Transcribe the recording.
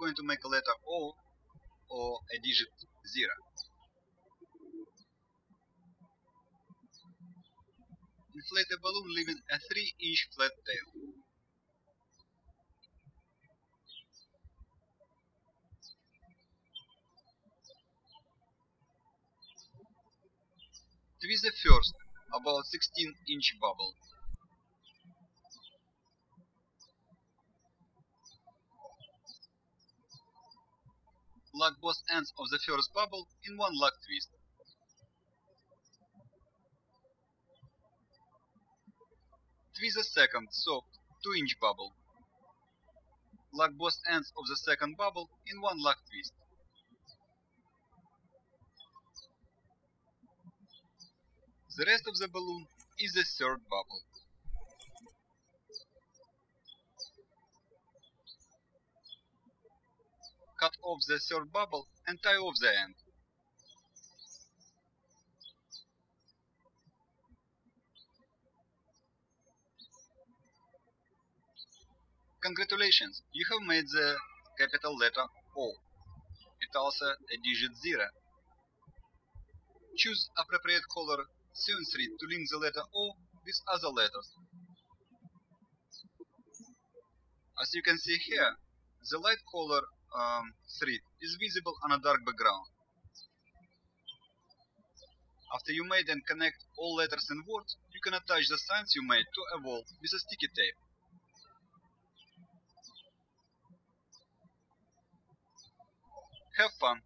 going to make a letter O or a digit 0. Inflate a balloon leaving a 3 inch flat tail. Twist the first, about 16 inch bubble. Lock both ends of the first bubble in one lock twist. Twist the second, soft, 2 inch bubble. Lock both ends of the second bubble in one lock twist. The rest of the balloon is the third bubble. Cut off the third bubble and tie off the end. Congratulations, you have made the capital letter O. It also a digit 0. Choose appropriate color sewing thread to link the letter O with other letters. As you can see here, the light color um, is visible on a dark background. After you made and connect all letters and words, you can attach the signs you made to a wall with a sticky tape. Have fun!